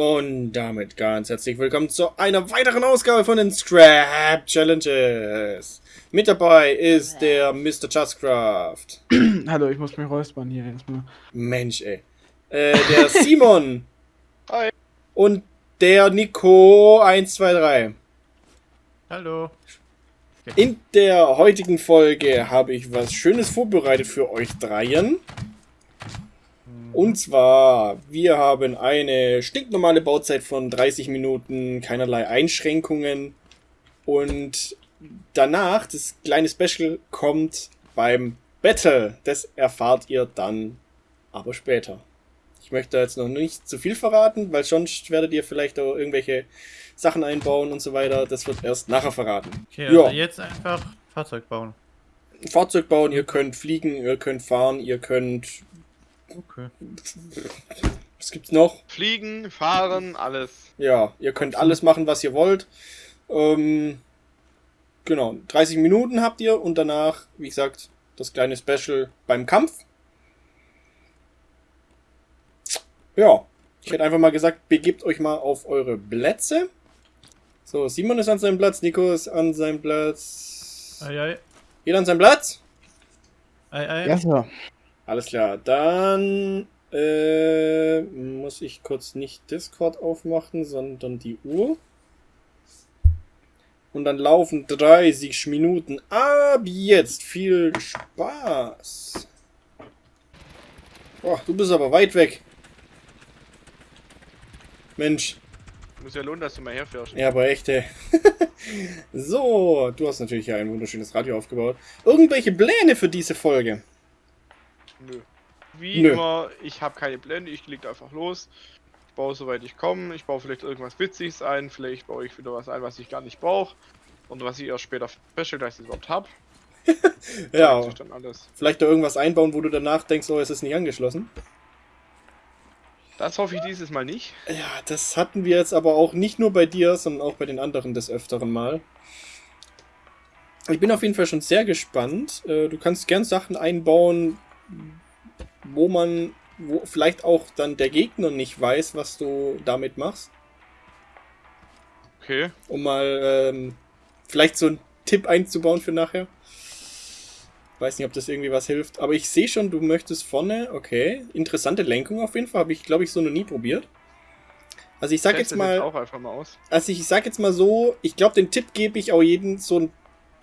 und damit ganz herzlich willkommen zu einer weiteren Ausgabe von den Scrap Challenges. Mit dabei ist der Mr. Justcraft. Hallo, ich muss mich räuspern hier erstmal. Mensch, ey. Äh, der Simon. Hi. Und der Nico 123. Hallo. In der heutigen Folge habe ich was Schönes vorbereitet für euch dreien. Und zwar, wir haben eine stinknormale Bauzeit von 30 Minuten, keinerlei Einschränkungen. Und danach, das kleine Special kommt beim Battle. Das erfahrt ihr dann aber später. Ich möchte jetzt noch nicht zu viel verraten, weil sonst werdet ihr vielleicht auch irgendwelche Sachen einbauen und so weiter. Das wird erst nachher verraten. Okay, also Ja. jetzt einfach Fahrzeug bauen. Fahrzeug bauen, ihr könnt fliegen, ihr könnt fahren, ihr könnt. Okay. Was gibt's noch? Fliegen, fahren, alles. Ja, ihr könnt alles machen, was ihr wollt. Ähm, genau, 30 Minuten habt ihr und danach, wie gesagt, das kleine Special beim Kampf. Ja, ich hätte einfach mal gesagt, begebt euch mal auf eure Plätze. So, Simon ist an seinem Platz, Nico ist an seinem Platz. Ei, ei. Jeder an seinem Platz? Ei, ei. Ja, so. Alles klar, dann äh, muss ich kurz nicht Discord aufmachen, sondern die Uhr. Und dann laufen 30 Minuten. Ab jetzt viel Spaß. Boah, du bist aber weit weg. Mensch, Muss ja lohnen, dass du mal herfährst. ja, aber echt, ey. so, du hast natürlich ein wunderschönes Radio aufgebaut. Irgendwelche Pläne für diese Folge? Nö. Wie Nö. immer, ich habe keine Pläne, ich leg einfach los. Ich baue soweit ich komme. Ich baue vielleicht irgendwas Witziges ein, vielleicht baue ich wieder was ein, was ich gar nicht brauche. Und was ich erst später feststelle, dass ich es überhaupt habe. Ja, dann alles. vielleicht da irgendwas einbauen, wo du danach denkst, oh, es ist nicht angeschlossen. Das hoffe ich dieses Mal nicht. Ja, das hatten wir jetzt aber auch nicht nur bei dir, sondern auch bei den anderen des Öfteren mal. Ich bin auf jeden Fall schon sehr gespannt. Äh, Du kannst gern Sachen einbauen, wo man, wo vielleicht auch dann der Gegner nicht weiß, was du damit machst. Okay. Um mal ähm, vielleicht so einen Tipp einzubauen für nachher. Weiß nicht, ob das irgendwie was hilft. Aber ich sehe schon, du möchtest vorne, okay. Interessante Lenkung auf jeden Fall. Habe ich, glaube ich, so noch nie probiert. Also ich sag jetzt mal. auch einfach mal aus. Also ich sag jetzt mal so, ich glaube, den Tipp gebe ich auch jedem, so ein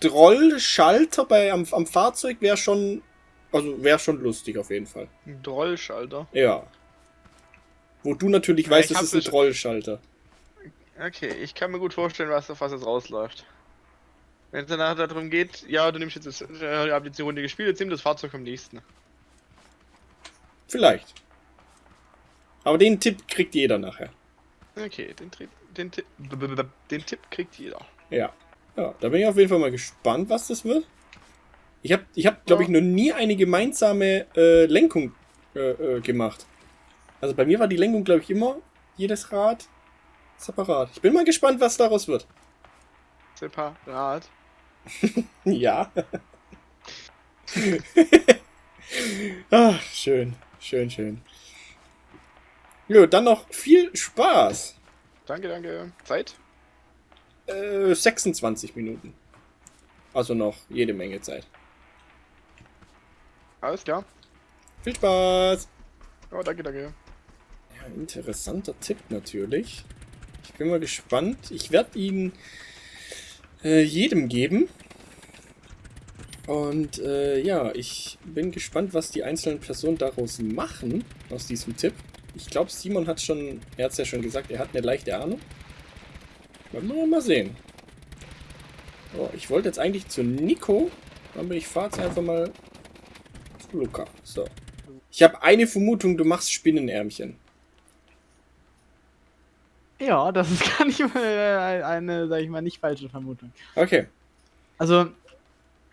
Drollschalter bei am, am Fahrzeug wäre schon, also wäre schon lustig auf jeden Fall. Ein Drollschalter. Ja. Wo du natürlich Ja, weißt, es ist ein Trollschalter. Okay, ich kann mir gut vorstellen, was auf was es rausläuft. Wenn es danach darum geht, ja, du nimmst jetzt das, äh, habt jetzt die Runde gespielt, jetzt nimm das Fahrzeug am nächsten. Vielleicht. Aber den Tipp kriegt jeder nachher. Okay, den, den, Tipp, den Tipp kriegt jeder. Ja. Ja, da bin ich auf jeden Fall mal gespannt, was das wird. Ich habe, ich hab, glaube ich, noch nie eine gemeinsame äh, Lenkung äh, äh, gemacht. Also bei mir war die Lenkung, glaube ich, immer jedes Rad separat. Ich bin mal gespannt, was daraus wird. Separat. Ja. Ach, schön, schön, schön. Jo, dann noch viel Spaß. Danke, danke. Zeit? Äh, 26 Minuten. Also noch jede Menge Zeit. Alles klar. Viel Spaß. Oh, danke, danke. Ja, interessanter Tipp natürlich. Ich bin mal gespannt. Ich werde ihn äh, jedem geben. Und äh, ja, ich bin gespannt, was die einzelnen Personen daraus machen, aus diesem Tipp. Ich glaube, Simon hat schon, er hat es ja schon gesagt, er hat eine leichte Ahnung. Wollen wir mal sehen. So, ich wollte jetzt eigentlich zu Nico, aber ich fahre jetzt einfach mal Luca. So. Ich habe eine Vermutung, du machst Spinnenärmchen. Ja, das ist gar nicht mal äh, eine, sag ich mal, nicht falsche Vermutung. Okay. Also,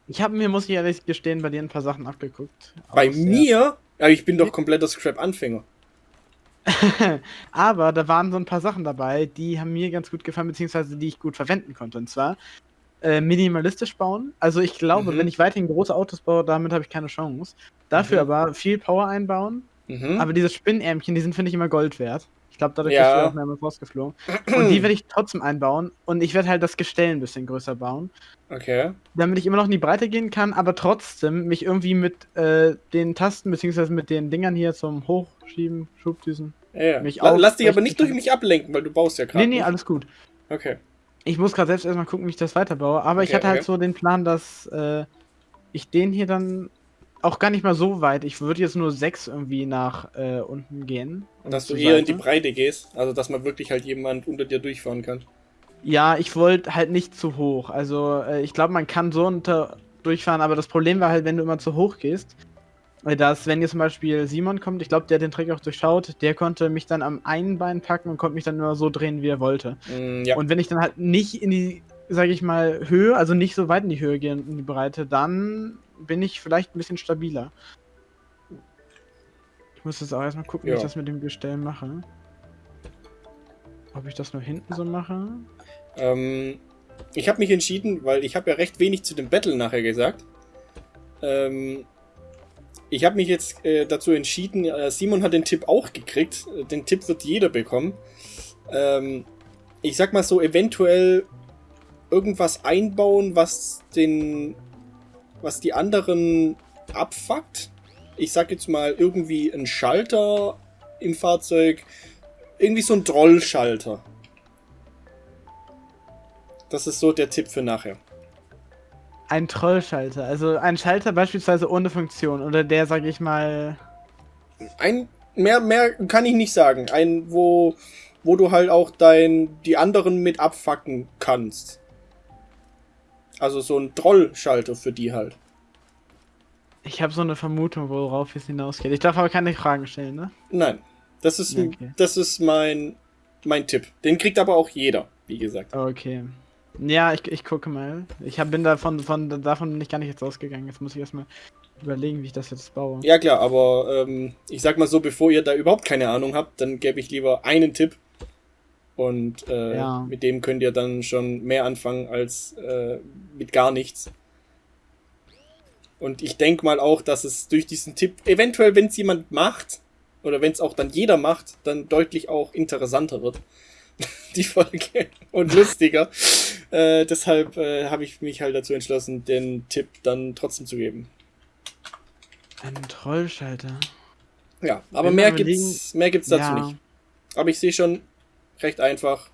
ich habe mir, muss ich ehrlich gestehen, bei dir ein paar Sachen abgeguckt. Bei Aus mir? Ja, ich bin doch kompletter Scrap-Anfänger. Aber da waren so ein paar Sachen dabei, die haben mir ganz gut gefallen, beziehungsweise die ich gut verwenden konnte. Und zwar äh, minimalistisch bauen. Also ich glaube, Mhm. wenn ich weiterhin große Autos baue, damit habe ich keine Chance. Dafür Mhm. aber viel Power einbauen. Mhm. Aber diese Spinnärmchen, die sind, finde ich, immer Gold wert. Ich glaube, dadurch Ja. bist du auch mehrmals rausgeflogen. Und die werde ich trotzdem einbauen. Und ich werde halt das Gestell ein bisschen größer bauen. Okay. Damit ich immer noch in die Breite gehen kann, aber trotzdem mich irgendwie mit äh, den Tasten, beziehungsweise mit den Dingern hier zum Hochschieben, Schubdüsen. Ja, ja. Mich La lass dich aber nicht durch mich ablenken, weil du baust ja gerade. Nee, nee, alles gut. Okay. Ich muss gerade selbst erstmal gucken, wie ich das weiterbaue. Aber ich Okay, hatte halt okay. so den Plan, dass äh, ich den hier dann auch gar nicht mal so weit. Ich würde jetzt nur sechs irgendwie nach äh, unten gehen. und Dass du zur eher in die Seite. Breite gehst. Also, dass man wirklich halt jemand unter dir durchfahren kann. Ja, ich wollte halt nicht zu hoch. Also äh, ich glaube, man kann so unter durchfahren, aber das Problem war halt, wenn du immer zu hoch gehst, dass, wenn jetzt zum Beispiel Simon kommt, ich glaube, der hat den Trick auch durchschaut, der konnte mich dann am einen Bein packen und konnte mich dann nur so drehen, wie er wollte. Mm, ja. Und wenn ich dann halt nicht in die, sage ich mal, Höhe, also nicht so weit in die Höhe gehe, in die Breite, dann bin ich vielleicht ein bisschen stabiler. Ich muss jetzt auch erstmal gucken, wie Ja. ich das mit dem Gestell mache. Ob ich das nur hinten so mache? Ähm, ich habe mich entschieden, weil ich habe ja recht wenig zu dem Battle nachher gesagt. Ähm, ich habe mich jetzt äh, dazu entschieden, äh, Simon hat den Tipp auch gekriegt. Den Tipp wird jeder bekommen. Ähm, ich sag mal so, eventuell irgendwas einbauen, was den, was die anderen abfuckt. Ich sag jetzt mal irgendwie ein Schalter im Fahrzeug, irgendwie so ein Trollschalter. Das ist so der Tipp für nachher. Ein Trollschalter, also ein Schalter beispielsweise ohne Funktion oder der, sag ich mal, Ein mehr mehr kann ich nicht sagen. Ein wo wo du halt auch dein die anderen mit abfacken kannst. Also so ein Trollschalter für die halt. ich habe so eine Vermutung, worauf es hinausgeht. Ich darf aber keine Fragen stellen, ne? Nein, das ist Okay. das ist mein mein Tipp. Den kriegt aber auch jeder, wie gesagt. Okay. Ja, ich, ich gucke mal. Ich hab, bin davon, von, davon bin ich gar nicht jetzt ausgegangen. Jetzt muss ich erstmal überlegen, wie ich das jetzt baue. Ja klar, aber ähm, ich sag mal so, bevor ihr da überhaupt keine Ahnung habt, dann gebe ich lieber einen Tipp. Und äh, Ja. mit dem könnt ihr dann schon mehr anfangen als äh, mit gar nichts. Und ich denke mal auch, dass es durch diesen Tipp, eventuell, wenn es jemand macht, oder wenn es auch dann jeder macht, dann deutlich auch interessanter wird. Die Folge. Und lustiger. Äh, deshalb äh, habe ich mich halt dazu entschlossen, den Tipp dann trotzdem zu geben. Ein Trollschalter. Ja, aber Wenn mehr gibt's, mehr gibt's dazu ja. nicht. Aber ich sehe schon recht einfach.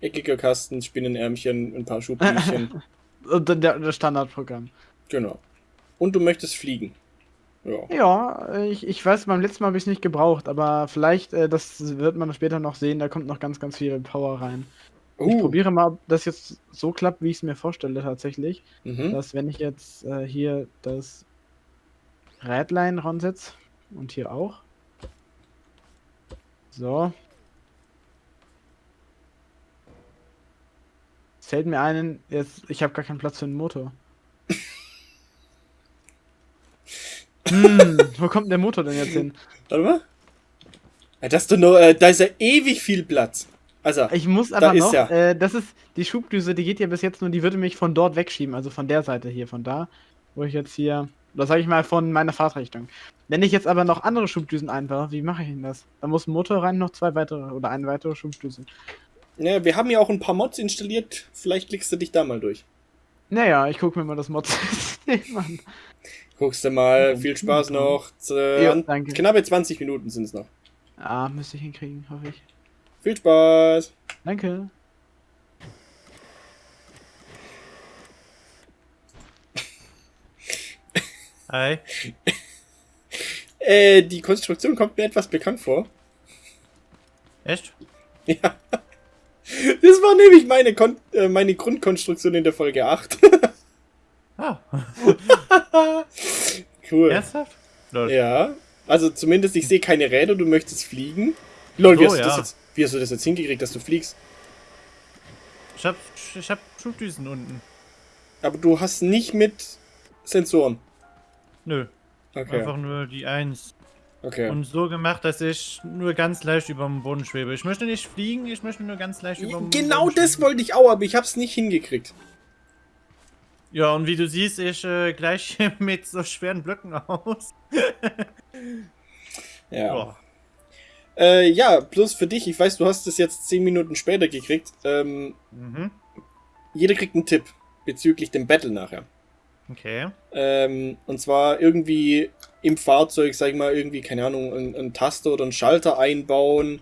Eckiger Kasten, Spinnenärmchen, ein paar Schubtüchchen. Und dann der, das Standardprogramm. genau. Und du möchtest fliegen. Ja. Ja, ich, ich weiß, beim letzten Mal habe ich es nicht gebraucht, aber vielleicht, äh, das wird man später noch sehen, da kommt noch ganz, ganz viel Power rein. Ich Uh, probiere mal, ob das jetzt so klappt, wie ich es mir vorstelle tatsächlich. mhm. Dass wenn ich jetzt äh, hier das Rädlein ransetze und hier auch. So. Es fällt mir ein, jetzt, ich habe gar keinen Platz für einen Motor. hm, wo kommt der Motor denn jetzt hin? Warte mal. Ja, das ist doch nur, äh, da ist ja ewig viel Platz. Also, Ich muss aber noch, er. äh, das ist die Schubdüse, die geht ja bis jetzt nur, die würde mich von dort wegschieben, also von der Seite hier, von da, wo ich jetzt hier, oder sage ich mal von meiner Fahrtrichtung. Wenn ich jetzt aber noch andere Schubdüsen einbaue, wie mache ich denn das? Da muss ein Motor rein, noch zwei weitere oder eine weitere Schubdüse. ja, wir haben ja auch ein paar Mods installiert. Vielleicht klickst du dich da mal durch. Naja, ich gucke mir mal das Mod-System an. Guckst du mal. Viel Spaß noch. Z- Ja, an- danke. Knappe 20 Minuten sind es noch. Ah, müsste ich hinkriegen, hoffe ich. Viel Spaß. Danke. Hi. Äh, die Konstruktion kommt mir etwas bekannt vor. Echt? Ja. Das war nämlich meine, Kon äh, meine Grundkonstruktion in der Folge 8. Ah, cool. ernsthaft? Lol. Ja. Also zumindest, ich sehe keine Räder, du möchtest fliegen. Lol, wie, So, hast du das ja. jetzt, wie hast du das jetzt hingekriegt, dass du fliegst? Ich hab, ich hab Schubdüsen unten. Aber du hast nicht mit Sensoren. Nö, Okay. einfach nur die Eins. okay. Und so gemacht, dass ich nur ganz leicht über dem Boden schwebe. Ich möchte nicht fliegen, ich möchte nur ganz leicht über dem Genau Boden das schweben. wollte ich auch, aber ich hab's nicht hingekriegt. Ja, und wie du siehst, ich äh, gleich mit so schweren Blöcken aus. Ja. Boah. Äh, ja, plus für dich, ich weiß, du hast es jetzt 10 Minuten später gekriegt. Ähm, Mhm. jeder kriegt einen Tipp bezüglich dem Battle nachher. Okay. Ähm, und zwar irgendwie im Fahrzeug, sag ich mal, irgendwie, keine Ahnung, einen, einen Taster oder einen Schalter einbauen,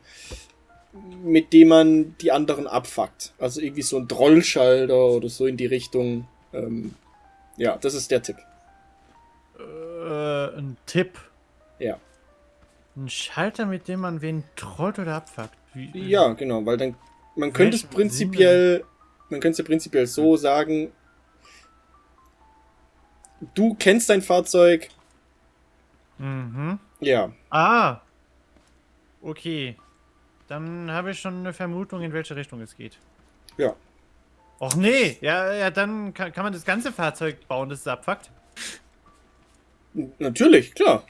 mit dem man die anderen abfuckt. Also irgendwie so ein Trollschalter oder so in die Richtung. Ähm, ja, das ist der Tipp. Äh, ein Tipp. Ja. Ein Schalter, mit dem man wen trollt oder abfuckt. Wie, Ja, genau, weil dann, man könnte es prinzipiell, man könnte es ja prinzipiell so sagen, du kennst dein Fahrzeug, Mhm. ja, Ah. Okay. Dann habe ich schon eine Vermutung, in welche Richtung es geht. ja. Och nee, ja, ja, dann kann, kann man das ganze Fahrzeug bauen, das es abfuckt. Natürlich, klar.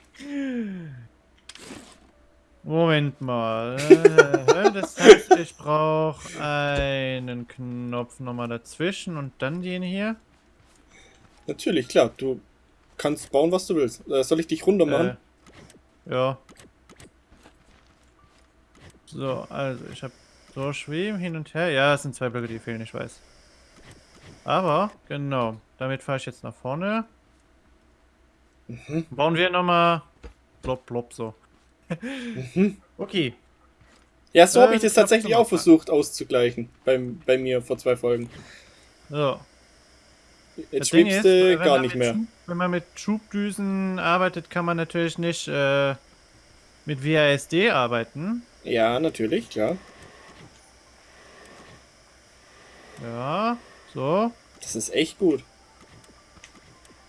Moment mal. Äh, das heißt, ich brauche einen Knopf nochmal dazwischen und dann den hier. Natürlich, klar. Du kannst bauen, was du willst. Äh, soll ich dich runter machen? Äh, ja. So, also ich habe so schweben hin und her. Ja, es sind zwei Blöcke, die fehlen, ich weiß. Aber, genau. Damit fahre ich jetzt nach vorne. Mhm. Bauen wir nochmal. Blop, blop, so. Mhm. Okay. Ja, so Äh, habe ich das ich glaub, tatsächlich auch versucht auszugleichen. Beim, bei mir vor zwei Folgen. So. Jetzt Das schwebst du wenn gar man nicht mit mehr. Schub, wenn man mit Schubdüsen arbeitet, kann man natürlich nicht äh, mit WASD arbeiten. Ja, natürlich, klar. Ja, so. Das ist echt gut.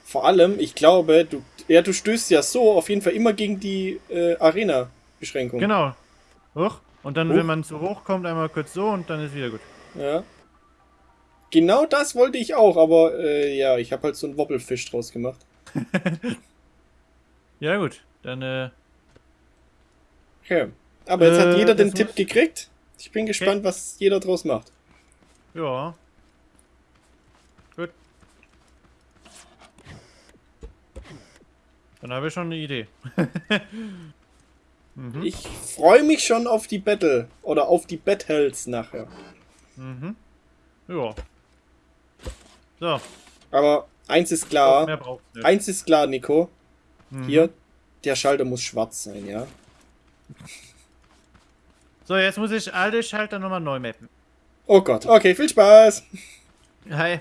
Vor allem, ich glaube, du, ja, du stößt ja so auf jeden Fall immer gegen die äh, Arena-Beschränkung. Genau. Hoch. Und dann, Hoch. wenn man zu hoch kommt, einmal kurz so und dann ist wieder gut. Ja. Genau das wollte ich auch, aber äh, ja, ich habe halt so einen Wobbelfisch draus gemacht. Ja, gut. Dann, äh, Okay. Aber jetzt hat Äh, jeder den Tipp muss- gekriegt. Ich bin gespannt, was jeder draus macht. ja. Dann habe ich schon eine Idee. mhm. Ich freue mich schon auf die Battle oder auf die Battles nachher. Mhm. Ja. So. Aber eins ist klar, eins ist klar, Nico. Mhm. Hier, der Schalter muss schwarz sein, ja. So, jetzt muss ich alle Schalter nochmal neu mappen. Oh Gott, okay, viel Spaß. Hi.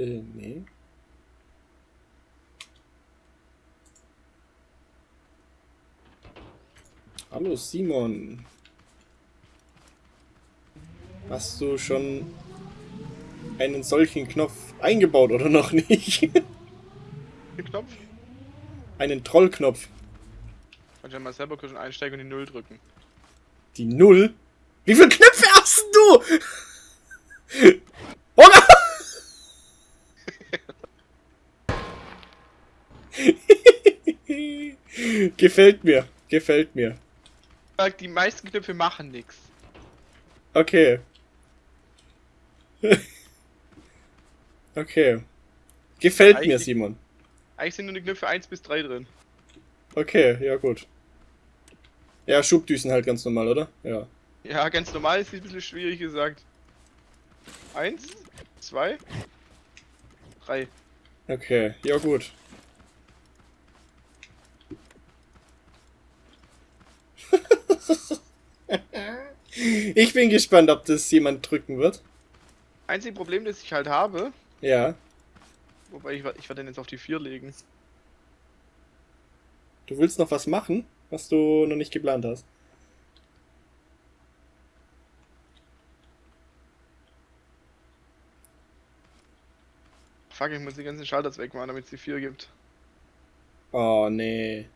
Äh, nee. Hallo Simon. Hast du schon einen solchen Knopf eingebaut oder noch nicht? Den Knopf. einen Trollknopf. Kannst ja mal selber kurz einsteigen und die Null drücken. Die Null? Wie viele Knöpfe hast du? Gefällt mir, gefällt mir. Die meisten Knöpfe machen nichts. Okay. okay. Gefällt mir, Eigentlich- Simon. Eigentlich sind nur die Knöpfe 1 bis 3 drin. Okay, ja gut. Ja, Schubdüsen halt ganz normal, oder? Ja. Ja, ganz normal ist ein bisschen schwierig gesagt. Eins, zwei, drei. Okay, ja gut. ich bin gespannt, ob das jemand drücken wird. Einzige Problem, das ich halt habe, Ja. wobei ich, ich werde den jetzt auf die 4 legen. Du willst noch was machen, was du noch nicht geplant hast. Fuck, ich muss die ganzen Schalter wegmachen, damit es die 4 gibt. Oh, nee.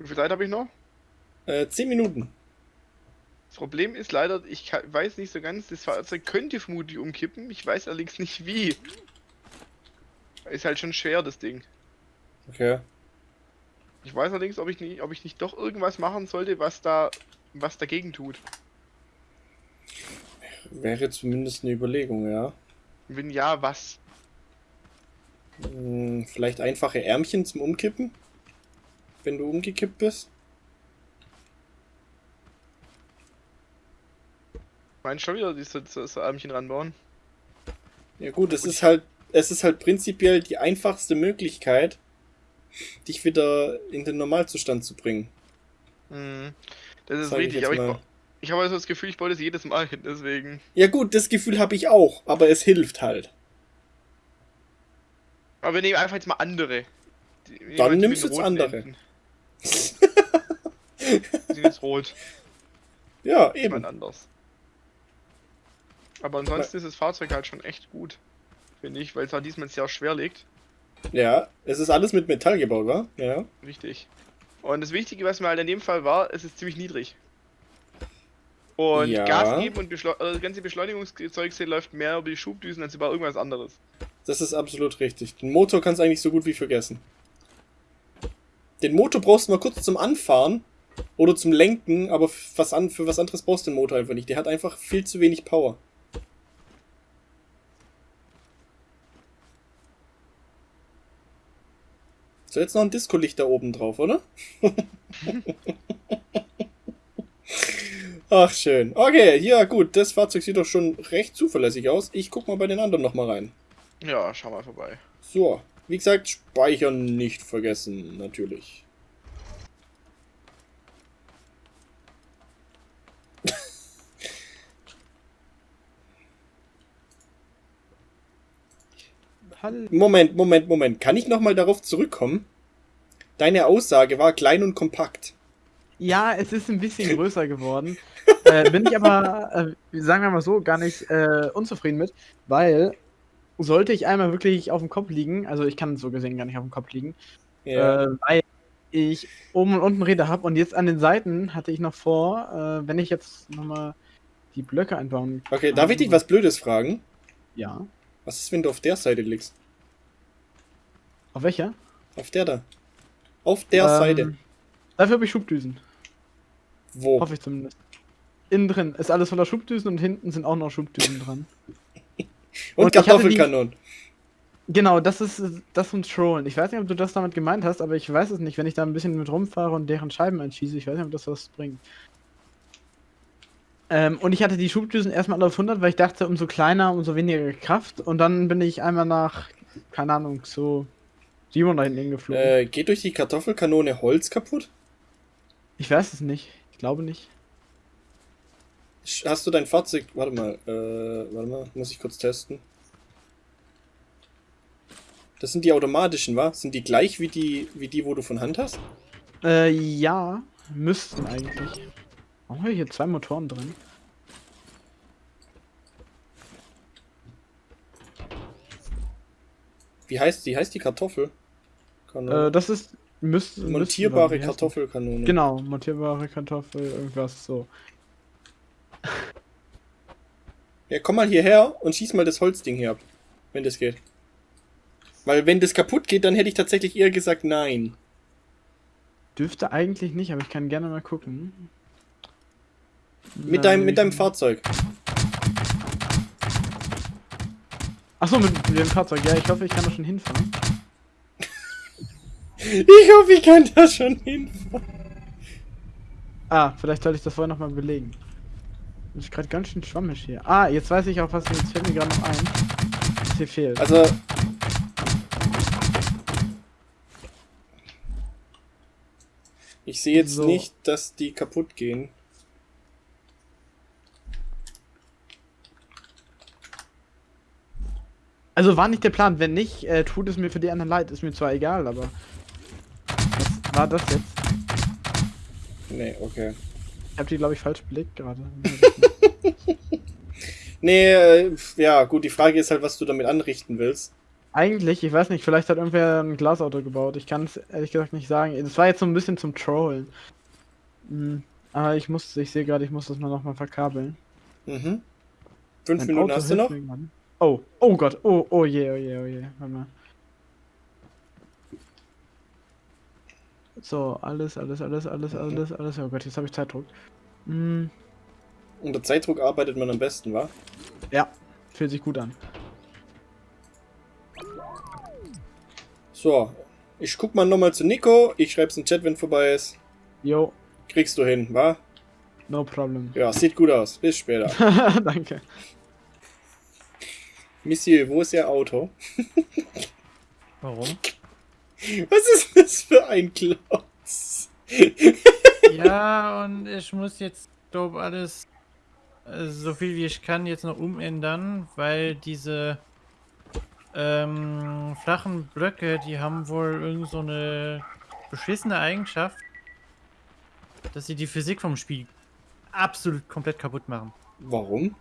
Wie viel Zeit habe ich noch? Äh, 10 Minuten. Das Problem ist leider, ich weiß nicht so ganz, das Fahrzeug könnte vermutlich umkippen, ich weiß allerdings nicht wie. Ist halt schon schwer, das Ding. Okay. Ich weiß allerdings, ob ich nicht, ob ich nicht doch irgendwas machen sollte, was da was dagegen tut. Wäre zumindest eine Überlegung, ja. Wenn ja, was? Hm, vielleicht einfache Ärmchen zum Umkippen? Wenn du umgekippt bist? Meinst schon wieder diese so, so Ärmchen ranbauen? Ja gut, es ist halt, es ist halt prinzipiell die einfachste Möglichkeit, dich wieder in den Normalzustand zu bringen. Mhm. Das ist Sag ich richtig, aber ich, mal. bra- ich habe also das Gefühl, ich baue das jedes Mal hin, deswegen. Ja gut, das Gefühl habe ich auch, aber es hilft halt. Aber wir nehmen einfach jetzt mal andere. Die- Dann nimmst du jetzt andere. Enden. Sind jetzt rot. Ja, eben. anders. Aber ansonsten ist das Fahrzeug halt schon echt gut. Finde ich, weil es halt diesmal sehr schwer liegt. Ja, es ist alles mit Metall gebaut, wa? Ja. Richtig. Und das Wichtige, was mir halt in dem Fall war, es ist ziemlich niedrig. Und Ja. Gas geben und äh, das ganze Beschleunigungszeug läuft mehr über die Schubdüsen als über irgendwas anderes. Das ist absolut richtig. Den Motor kannst du eigentlich so gut wie vergessen. Den Motor brauchst du mal kurz zum Anfahren oder zum Lenken, aber für was, an, für was anderes brauchst du den Motor einfach nicht. Der hat einfach viel zu wenig Power. So, jetzt noch ein Disco-Licht da oben drauf, oder? Ach, schön. Okay, ja gut, das Fahrzeug sieht doch schon recht zuverlässig aus. Ich guck mal bei den anderen nochmal rein. Ja, schau mal vorbei. So, wie gesagt, speichern nicht vergessen, natürlich. Hallo. Moment, Moment, Moment. Kann ich nochmal darauf zurückkommen? Deine Aussage war klein und kompakt. Ja, es ist ein bisschen größer geworden. äh, bin ich aber, äh, sagen wir mal so, gar nicht äh, unzufrieden mit, weil sollte ich einmal wirklich auf dem Kopf liegen, also ich kann so gesehen gar nicht auf dem Kopf liegen, Ja. äh, weil ich oben und unten Räder habe und jetzt an den Seiten hatte ich noch vor, äh, wenn ich jetzt nochmal die Blöcke einbauen okay, darf ich dich was Blödes fragen? Ja. Was ist, wenn du auf der Seite liegst? Auf welcher? Auf der da. Auf der Ähm, Seite. Dafür habe ich Schubdüsen. Wo? Hoffe ich zumindest. Innen drin ist alles voller Schubdüsen und hinten sind auch noch Schubdüsen dran. Und, und Kartoffelkanonen. Genau, das ist das und Trollen. Ich weiß nicht, ob du das damit gemeint hast, aber ich weiß es nicht. Wenn ich da ein bisschen mit rumfahre und deren Scheiben einschieße, ich weiß nicht, ob das was bringt. Ähm, und ich hatte die Schubdüsen erstmal auf 100, weil ich dachte, umso kleiner, umso weniger Kraft. Und dann bin ich einmal nach, keine Ahnung, so 700 hinten hingeflogen. Äh, geht durch die Kartoffelkanone Holz kaputt? Ich weiß es nicht. Ich glaube nicht. Hast du dein Fahrzeug. Warte mal, äh, warte mal, muss ich kurz testen. Das sind die automatischen, wa? Sind die gleich wie die, wie die, wo du von Hand hast? Äh, ja, müssten eigentlich. Warum habe ich hier zwei Motoren drin? Wie heißt die? Heißt die Kartoffel? Äh, das ist. Müsste, Montierbare? Kartoffelkanone. Genau, montierbare Kartoffel, irgendwas so. Ja, komm mal hierher und schieß mal das Holzding hier ab. Wenn das geht. Weil wenn das kaputt geht, dann hätte ich tatsächlich eher gesagt nein. Dürfte eigentlich nicht, aber ich kann gerne mal gucken. Mit deinem, mit deinem Fahrzeug. Achso, mit, mit dem Fahrzeug, ja, ich hoffe, ich kann da schon hinfahren. Ich hoffe, ich kann da schon hinfahren. Ah, vielleicht sollte ich das vorher nochmal belegen. Das ist gerade ganz schön schwammig hier. Ah, jetzt weiß ich auch, was jetzt fällt mir gerade noch ein. Was hier fehlt. Also. Ich sehe jetzt So. nicht, dass die kaputt gehen. Also war nicht der Plan. Wenn nicht, äh, tut es mir für die anderen leid. Ist mir zwar egal, aber. Was war das jetzt? Nee, okay. Ich habe die, glaube ich, falsch belegt gerade. Nee, äh, ja, gut, die Frage ist halt, was du damit anrichten willst. Eigentlich, ich weiß nicht, vielleicht hat irgendwer ein Glasauto gebaut. Ich kann es ehrlich gesagt nicht sagen. Das war jetzt so ein bisschen zum Trollen. Hm, aber ich muss, ich sehe gerade, ich muss das mal nochmal verkabeln. Mhm. Fünf Minuten hast du noch? gerade. Oh, oh Gott, oh, oh je, oh je, oh je. Warte mal. So, alles, alles, alles, alles, alles, alles. Oh Gott, jetzt habe ich Zeitdruck. Hm, Unter Zeitdruck arbeitet man am besten, wa? ja, fühlt sich gut an. So, ich guck mal nochmal zu Nico. Ich schreib's in den Chat, wenn vorbei ist. Jo, Kriegst du hin, wa? no problem. Ja, sieht gut aus. Bis später. Danke. Monsieur, wo ist Ihr Auto? Warum? Was ist das für ein Klotz? ja, und ich muss jetzt, glaube alles äh, so viel wie ich kann jetzt noch umändern, weil diese ähm, flachen Blöcke, die haben wohl irgend so eine beschissene Eigenschaft, dass sie die Physik vom Spiel absolut komplett kaputt machen. Warum?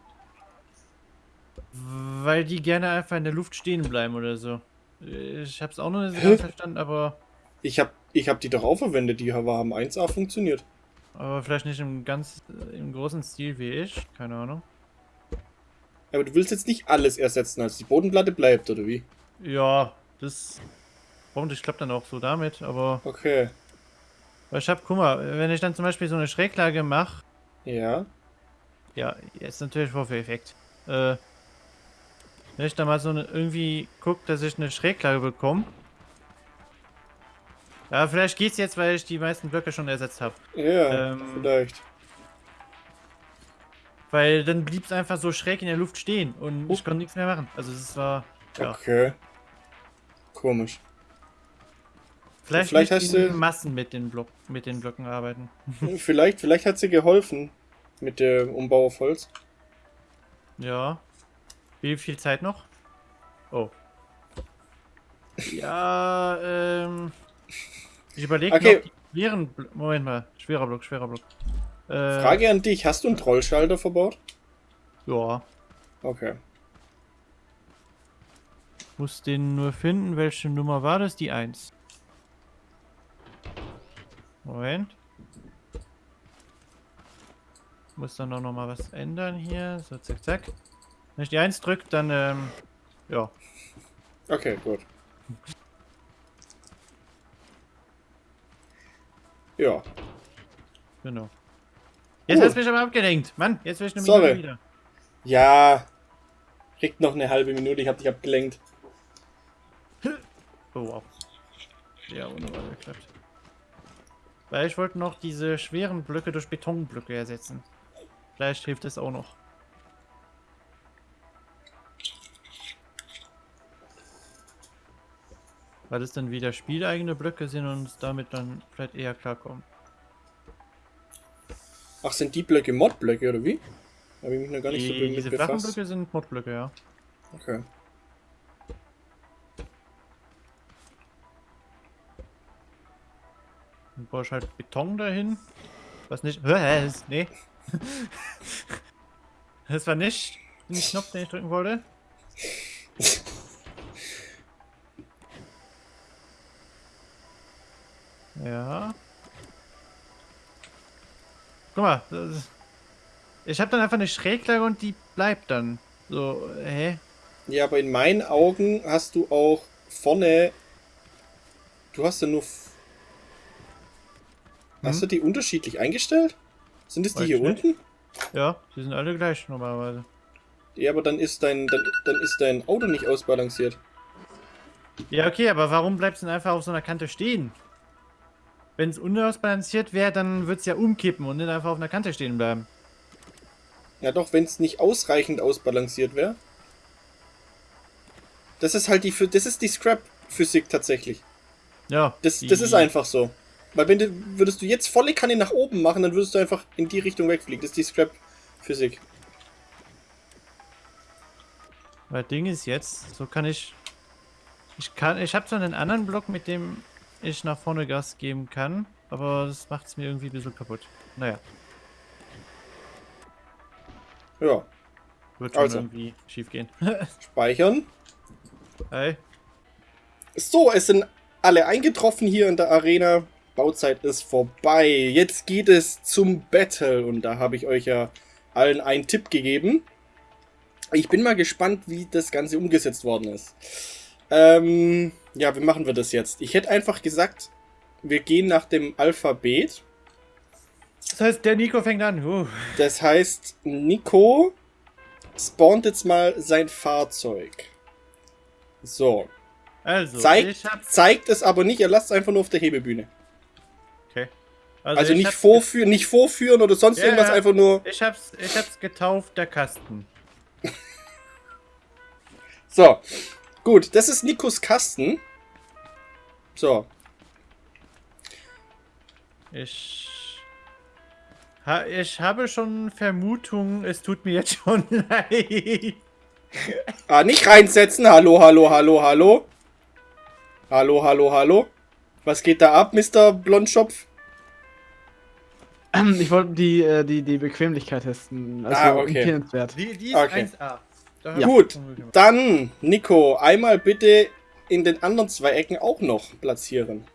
Weil die gerne einfach in der Luft stehen bleiben oder so. Ich hab's auch noch nicht so ganz verstanden, aber, Ich hab, ich hab die doch auch verwendet. Die haben 1A funktioniert. aber vielleicht nicht im ganz im großen Stil wie ich. Keine Ahnung. Aber du willst jetzt nicht alles ersetzen, als die Bodenplatte bleibt, oder wie? Ja, das hoffentlich klappt dann auch so damit, aber Okay. weil ich hab, guck mal, wenn ich dann zum Beispiel so eine Schräglage mache, Ja. ja, jetzt natürlich Vorführeffekt. Äh, wenn ich da mal so eine, irgendwie guck, dass ich eine Schräglage bekomme. Ja, vielleicht geht's jetzt, weil ich die meisten Blöcke schon ersetzt habe. Ja, Ähm, vielleicht. Weil dann blieb es einfach so schräg in der Luft stehen und ich konnte nichts mehr machen. Also es war. Ja. Okay. Komisch. Vielleicht, vielleicht hast du- Massen mit den, Block, mit den Blöcken arbeiten. vielleicht, vielleicht hat sie geholfen mit dem Umbau auf Holz. Ja. Wie viel Zeit noch? Oh. Ja, ähm. Ich überlege Okay. schweren. Moment mal. Schwerer Block, schwerer Block. Äh, Frage an dich, hast du einen Trollschalter verbaut? Ja. Okay. Muss den nur finden. Welche Nummer war das? Die 1. Moment. Muss dann auch noch mal was ändern hier. So, zack, zack. Wenn ich die 1 drücke, dann, ähm, ja. Okay, gut. Ja. Genau. Jetzt Cool. hast du mich aber abgelenkt. Mann, jetzt will ich eine Sorry. Minute wieder. Ja. Kriegt noch eine halbe Minute, ich hab dich abgelenkt. Oh, wow. Ja, wunderbar geklappt. Weil ich wollte noch diese schweren Blöcke durch Betonblöcke ersetzen. Vielleicht hilft es auch noch. Weil es dann wieder spieleigene Blöcke sind und uns damit dann vielleicht eher klarkommen. Ach, sind die Blöcke Modblöcke oder wie? Habe ich mich noch gar nicht so Die, damit diese flachen. Blöcke sind Modblöcke, ja. Okay. Dann baue ich halt Beton dahin. Was nicht. Was? Nee. Das war nicht den Knopf, den ich drücken wollte. Ja. Guck mal. ist- Ich habe dann einfach eine Schräglage und die bleibt dann. So, hä? Ja, aber in meinen Augen hast du auch vorne. Du hast ja nur. f- Hast Hm? du die unterschiedlich eingestellt? Sind es die hier nicht. unten? Ja, die sind alle gleich normalerweise. Ja, aber dann ist dein, dann, dann ist dein Auto nicht ausbalanciert. Ja, okay, aber warum bleibt es denn einfach auf so einer Kante stehen? Wenn es unausbalanciert wäre, dann würde es ja umkippen und nicht einfach auf einer Kante stehen bleiben. Ja, doch, wenn es nicht ausreichend ausbalanciert wäre. Das ist halt die, das ist die Scrap-Physik tatsächlich. Ja. Das, das ist einfach so. Weil wenn du, würdest du jetzt volle Kanne nach oben machen, dann würdest du einfach in die Richtung wegfliegen. Das ist die Scrap-Physik. Weil Ding ist jetzt, so kann ich. Ich kann. Ich habe zwar einen anderen Block, mit dem ich nach vorne Gas geben kann, aber das macht es mir irgendwie ein bisschen kaputt. Naja, Ja. wird schon Also. irgendwie schief gehen. Speichern. hey. So, es sind alle eingetroffen hier in der Arena. Bauzeit ist vorbei. Jetzt geht es zum Battle. Und da habe ich euch ja allen einen Tipp gegeben. Ich bin mal gespannt, wie das Ganze umgesetzt worden ist. Ähm, ja, wie machen wir das jetzt? Ich hätte einfach gesagt, wir gehen nach dem Alphabet. Das heißt, der Nico fängt an. Uh. Das heißt, Nico spawnt jetzt mal sein Fahrzeug. So. Also, Zeigt, zeigt es aber nicht, er lasst es einfach nur auf der Hebebühne. Okay. Also, ich nicht, vorführen, nicht vorführen oder sonst Ja, irgendwas, einfach nur. Ich hab's, ich hab's getauft, der Kasten. So. Gut, das ist Nikos Kasten. So. Ich. Ha, ich habe schon Vermutungen, es tut mir jetzt schon leid. Ah, nicht reinsetzen. Hallo, hallo, hallo, hallo. Hallo, hallo, hallo. Was geht da ab, Mr. Blondschopf? Ich wollte die, äh, die, die Bequemlichkeit testen. Also Ah, okay. empfehlenswert. Die, die ist Okay. 1A. Da Ja. Gut, dann, Nico, einmal bitte in den anderen zwei Ecken auch noch platzieren.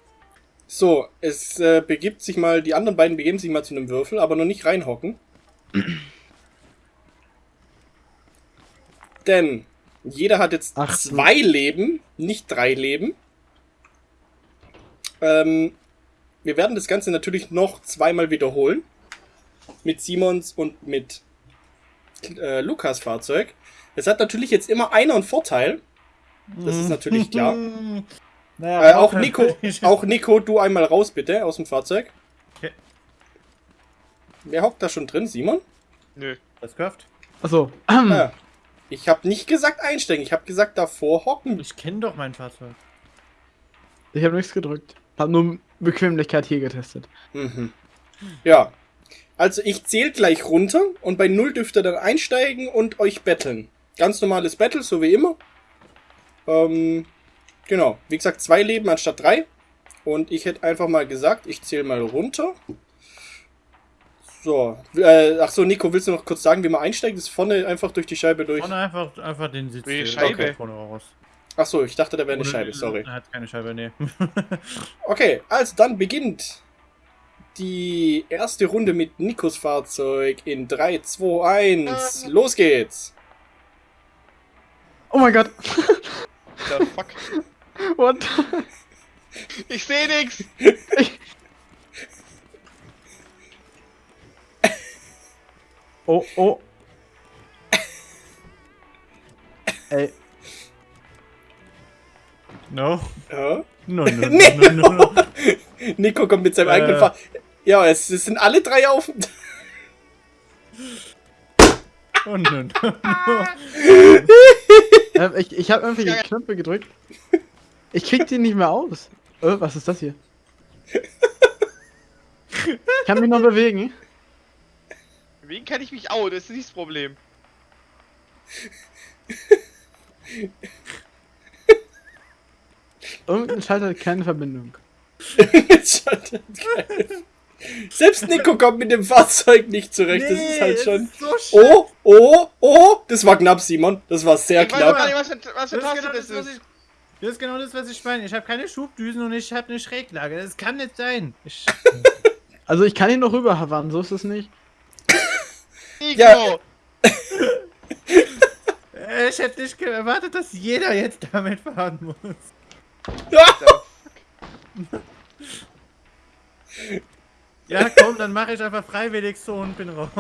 So, es äh, begibt sich mal, die anderen beiden begeben sich mal zu einem Würfel, aber noch nicht reinhocken. Denn jeder hat jetzt Ach, zwei Leben, nicht drei Leben. Ähm, wir werden das Ganze natürlich noch zweimal wiederholen. Mit Simons und mit äh, Lukas Fahrzeug. Es hat natürlich jetzt immer einer einen Vorteil. Das ist natürlich klar. Naja, Äh, auch Nico, auch Nico, du einmal raus bitte aus dem Fahrzeug. Okay. Wer hockt da schon drin, Simon? Nö. Das kauft. Achso. Ah, ich habe nicht gesagt einsteigen, ich habe gesagt davor hocken. Ich kenne doch mein Fahrzeug. Ich habe nichts gedrückt. Hab nur Bequemlichkeit hier getestet. Mhm. Ja. Also ich zähle gleich runter und bei null dürft ihr dann einsteigen und euch betteln. Ganz normales Battle, so wie immer. Ähm, genau. Wie gesagt, zwei Leben anstatt drei. Und ich hätte einfach mal gesagt, ich zähle mal runter. So. Äh, ach so, Nico, willst du noch kurz sagen, wie man einsteigt? Das ist vorne einfach durch die Scheibe durch. Vorne einfach, einfach den Sitz. Äh, Scheibe? Vorne raus. Ach so, ich dachte, da wäre eine Oder- Scheibe, sorry. Er hat keine Scheibe, nee. Okay, also dann beginnt die erste Runde mit Nikos Fahrzeug in 3, 2, 1. Los geht's! Oh mein Gott. The fuck. What? Ich sehe nix. Oh, oh. Ey. No. Ja. No, no, no, Nee. no, no, no. Nico kommt mit seinem Äh. eigenen Fahrzeug. Ja, es, es sind alle drei auf. Oh, no, no, no. Äh, ich ich habe irgendwie die. Knöpfe gedrückt. Ich krieg die nicht mehr aus. Äh, was ist das hier? Ich kann mich noch bewegen. Wie kann ich mich out? Das ist nicht das Problem. Irgendein Schalter hat keine Verbindung. Schalter, geil. Selbst Nico kommt mit dem Fahrzeug nicht zurecht. das ist halt es schon. ist so. Oh, oh, oh! Das war knapp, Simon. Das war sehr Ich weiß knapp. nicht, was für, was für Das ist, genau das das, was ist. ich, das ist genau das, was ich meine. Ich habe keine Schubdüsen und ich habe eine Schräglage. Das kann nicht sein. Ich, Also ich kann ihn noch rüberhavern, so ist es nicht. Nico! Ja. äh, ich hätte nicht erwartet, dass jeder jetzt damit fahren muss. Ja, komm, dann mache ich einfach freiwillig so und bin raus.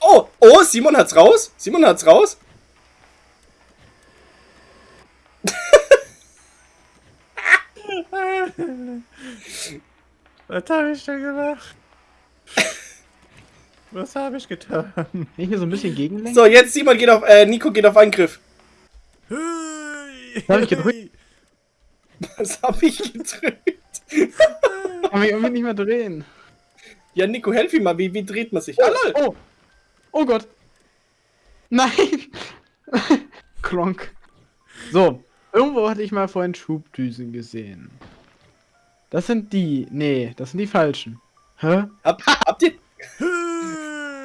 Oh, oh, Simon hat's raus. Simon hat's raus. Was habe ich denn gemacht? Was habe ich getan? Kann ich hier so ein bisschen gegenlenken? So, jetzt Simon geht auf, äh, Nico geht auf Angriff. hab ich gedrückt. Was hab ich gedrückt? Kann mich irgendwie nicht mehr drehen. Ja, Nico, helf ihm mal. Wie, wie dreht man sich? Ah, lol. Oh! Oh Gott! Nein! Kronk. So, irgendwo hatte ich mal vorhin Schubdüsen gesehen. Das sind die. Nee, das sind die falschen. Hä? Hab, habt, ihr,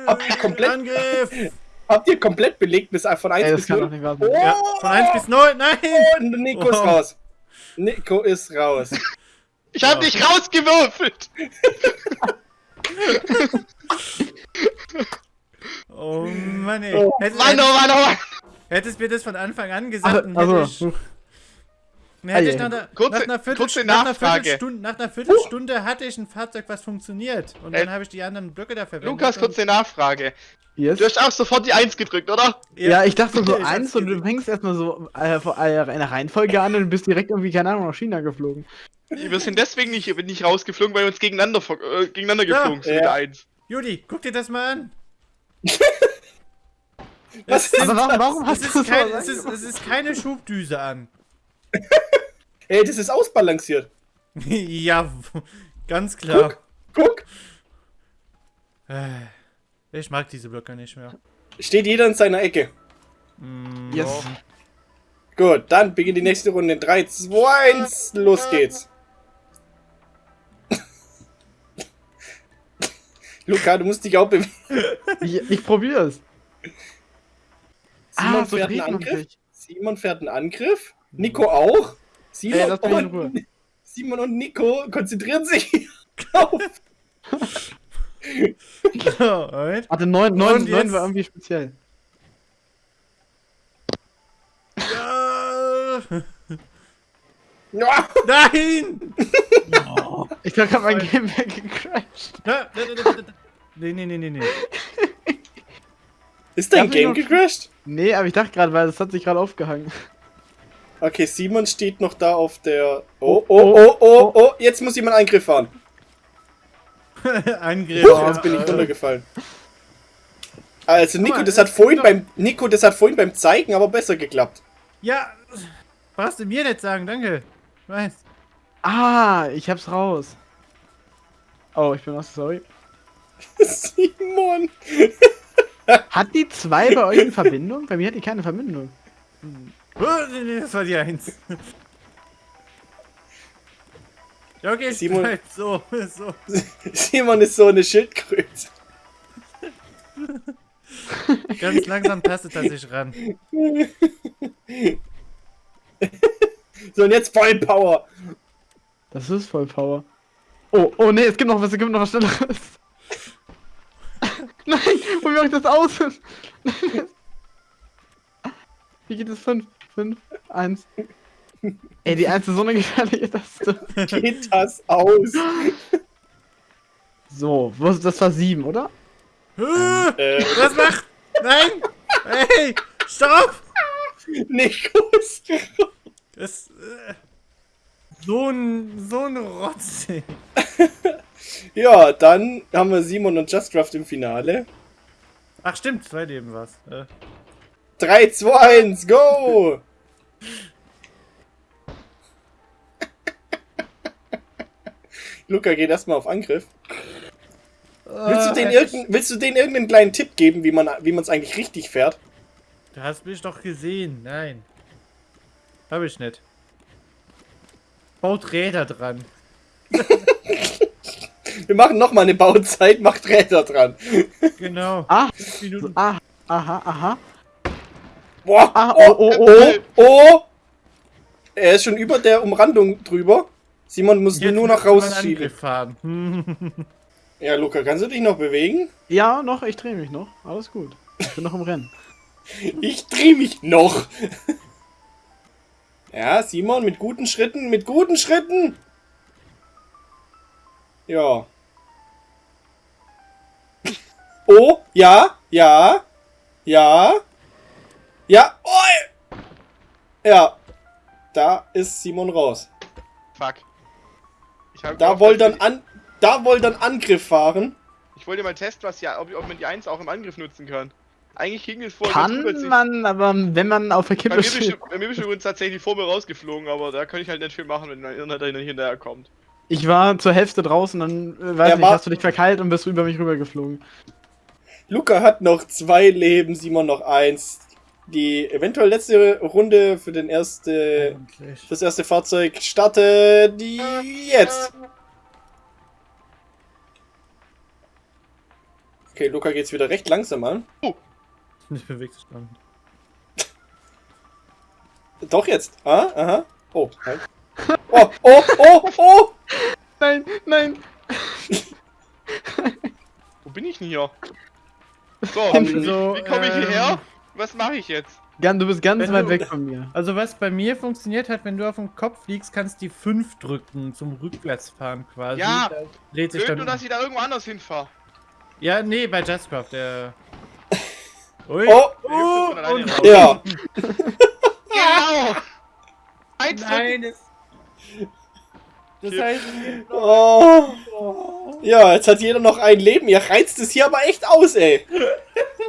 Habt ihr komplett- Angriff! habt ihr komplett belegt bis von 1 Ey, bis kann doch 0? nicht wahr sein. Oh, Ja, von 1 bis 9, nein! und Nico ist Oh. raus. Nico ist raus. Ich hab Ja. dich rausgewürfelt! Oh Mann, ey. Oh, Hättest, Mann, oh Mann, oh Mann! hättest mir das von Anfang an gesagt, hätte also. Ich ei. nach, einer, Kurze- nach, einer Viertel, kurze nach, einer. Viertelstunde, nach einer Viertelstunde hatte ich ein Fahrzeug, was funktioniert. Und dann Äh, habe ich die anderen Blöcke da verwendet. Lukas, kurze Nachfrage. Yes. Du hast auch sofort die 1 gedrückt, oder? Ja, ich dachte so Ich eins hab's und du fängst erstmal so äh, eine Reihenfolge an und bist direkt irgendwie, keine Ahnung, nach China geflogen. Wir sind deswegen nicht, nicht rausgeflogen, weil wir uns gegeneinander, äh, gegeneinander Ja. geflogen sind Ja. mit der 1. Judy, guck dir das mal an. Was ist Aber warum, warum Es hast ist, du so kein, es, ist, es ist keine Schubdüse an. Ey, das ist ausbalanciert. ja, ganz klar. Guck, Äh, Ich mag diese Blöcke nicht mehr. steht jeder in seiner Ecke. Mm, Yes. ja. Gut, dann beginnt die nächste Runde. 3, 2, 1, los geht's. Luca, du musst dich auch bewegen. Ich, ich probier's. Simon Ah, so fährt einen Angriff. Simon fährt einen Angriff. Nico auch. Simon, Ey, lass mich in und, Ruhe. Simon und Nico konzentrieren sich auf. Alright. Warte, 9, 9, Und 9 jetzt? war irgendwie speziell. Ja. Nein! Ich glaube, mein Game weggecrashed. Nee, nee, nee, nee, nee. Ist dein Game noch- gecrashed? Nee, aber ich dachte gerade, weil das hat sich gerade aufgehangen. Okay, Simon steht noch da auf der. Oh, oh, oh, oh, oh, jetzt muss jemand Eingriff fahren. Angriff. Huch, jetzt bin ich runtergefallen. Also, Nico, das hat vorhin beim. Nico, das hat vorhin beim Zeigen aber besser geklappt. Ja, brauchst du mir nicht sagen, danke. Ich weiß. Ah, ich hab's raus. Oh, ich bin auch sorry. Simon! Hat die 2 bei euch eine Verbindung? Bei mir hat die keine Verbindung. Oh, nee, das war die Eins. Ja, okay, Simon- Simon. So, so. Simon ist so eine Schildkröte. Ganz langsam tastet er sich ran. So, und jetzt Vollpower. Das ist voll Power. Oh, oh nee, es gibt noch was, es gibt noch was Schnelleres. Nein, wo mache ich das aus? Wie geht es? 5, 5, 1. Ey, die 1 ist so eine gefährliche Taste. Geht das aus? So, was, das war 7, oder? Äh, Was macht? Nein! Hey! Stopp! Nikos. Das. Äh, so ein. So ein Rotz. ey. Ja, dann haben wir Simon und Justcraft im Finale. Ach, stimmt, zwei Leben war's. Äh, 3, 2, 1, go! Luca geht erstmal auf Angriff. Willst du, den äh, irgendein, willst du denen irgendeinen kleinen Tipp geben, wie man wie es eigentlich richtig fährt? Du hast mich doch gesehen. Nein. Hab ich nicht. Baut Räder dran. Wir machen nochmal eine Bauzeit, macht Räder dran. Genau. Ah, ah, aha, aha. Boah, Ah, oh, oh, oh, oh. Er ist schon über der Umrandung drüber. Simon muss Jetzt nur noch rausschieben. Ja, Luca, kannst du dich noch bewegen? Ja, noch, ich drehe mich noch. Alles gut. Ich bin noch im Rennen. Ich dreh mich noch. Ja, Simon, mit guten Schritten, mit guten Schritten. Ja. Oh, ja, ja, ja, ja, oh, ja. Da ist Simon raus. Fuck. Da wollte dann an, da wollte dann Angriff fahren. Ich wollte mal testen, was ja, ob, ob man die 1 auch im Angriff nutzen kann. Eigentlich ging es vor. Kann man, aber wenn man auf der Kippe steht. bei mir bist du übrigens tatsächlich vor mir rausgeflogen, aber da kann ich halt nicht viel machen, wenn mein Internet hinterher kommt. Ich war zur Hälfte draußen, dann, äh, weiß Er nicht, hast du dich verkeilt und bist über mich rübergeflogen. Luca hat noch zwei Leben, Simon noch eins. Die eventuell letzte Runde für den erste, Endlich. das erste Fahrzeug startet jetzt. Okay, Luca geht's wieder recht langsam an. Nicht bewegt sich dran. Doch jetzt. Ah, aha. Oh, halt. Oh, oh, oh, oh! Nein, nein. Wo bin ich denn hier? So, Haben wie, so, wie komme ich ähm, hierher? Was mache ich jetzt? Gan- Du bist ganz Wenn weit du- weg von mir. Also was bei mir funktioniert hat, wenn du auf den Kopf fliegst, kannst du die 5 drücken zum Rückwärtsfahren quasi. Ja, Da dreht sich Blöd dann. nur, dass ich da irgendwo anders hinfahre. Ja, nee, bei Justcraft, der. Ui. Oh, Oh, von alleine raus. ja. Genau! Eins Nein. Das Hier. heißt, Oh. Ja, jetzt hat jeder noch ein Leben. Ihr reizt es hier aber echt aus, ey.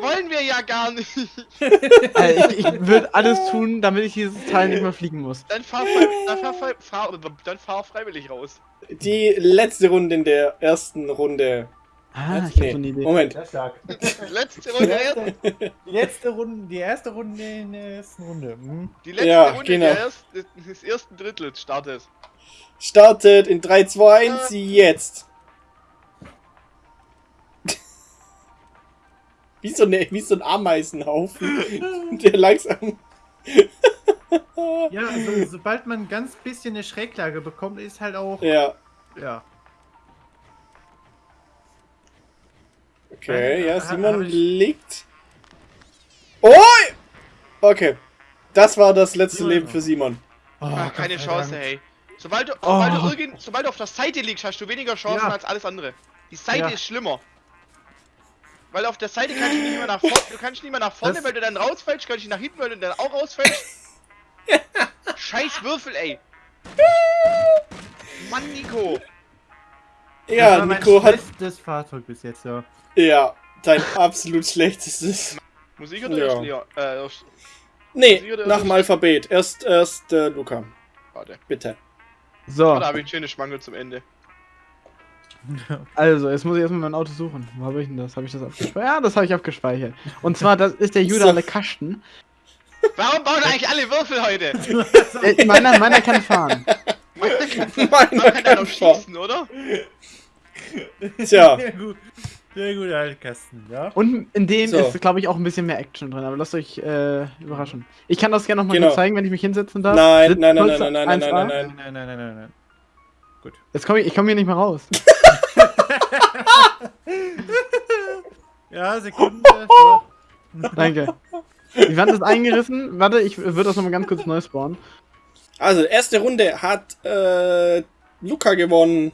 wollen wir ja gar nicht. Äh, ich ich würde alles tun, damit ich dieses Teil nicht mehr fliegen muss. Dann fahr, frei, dann fahr, frei, fahr, dann fahr freiwillig raus. Die letzte Runde in der ersten Runde. Ah, ich hab so eine Nee, Idee. Moment. Letzte Runde. Die letzte Runde, die erste Runde in der ersten Runde. Hm? Die letzte Ja, Runde genau. der erst, des ersten Drittels startet. Startet in 3, 2, 1, jetzt. Wie so, eine, wie so ein Ameisenhaufen, der langsam. Ja, also, sobald man ein ganz bisschen eine Schräglage bekommt, ist halt auch. Ja, Ja. okay, Äh, ja, ha- Simon liegt. Oh! Okay. Das war das letzte Simon. Leben für Simon. Oh, Ach, Gott keine Chance, Dank. hey. Sobald du, sobald, Oh. du irgend, sobald du auf der Seite liegst, hast du weniger Chancen Ja. als alles andere. Die Seite Ja. ist schlimmer. Weil auf der Seite kannst du nicht mehr nach vorne, du kannst nicht mehr nach vorne, Das- weil du dann rausfällst, kannst nicht nach hinten, weil du dann auch rausfällst. Scheiß Würfel, ey. Mann, Nico. Das Ja, mein Nico hat. schlechtes Fahrzeug bis jetzt, ja. Ja, dein absolut schlechtestes. Muss ich oder Ja. erst Lea? Äh, Nee, oder nach ich? dem Alphabet. Erst, erst äh, Luca. warte. Bitte. So, Oh, da habe ich einen schönen Schmangel zum Ende. Also, jetzt muss ich erstmal mein Auto suchen. Wo habe ich denn das? Habe ich das abgespeichert? Ja, das habe ich abgespeichert. Und zwar, das ist der Judah So. Le Kasten. Warum bauen eigentlich alle Würfel heute? Äh, meiner, meiner kann fahren. Man kann, Meiner kann kann schießen, oder? Tja. Sehr gut. Sehr gut, Altkasten, ja. Und in dem So. ist, glaube ich, auch ein bisschen mehr Action drin, aber lasst euch äh, überraschen. Ich kann das gerne nochmal Genau. zeigen, wenn ich mich hinsetzen darf. Nein, Sitz- nein, nein, Polster nein, nein, nein, 1A. nein, nein, Nein, nein, nein, nein, nein. Gut. Jetzt komme ich, ich komme hier nicht mehr raus. Ja, Sekunde. So. Danke. Die Wand ist eingerissen. Warte, ich würde das nochmal ganz kurz neu spawnen. Also, erste Runde hat äh, Luca gewonnen.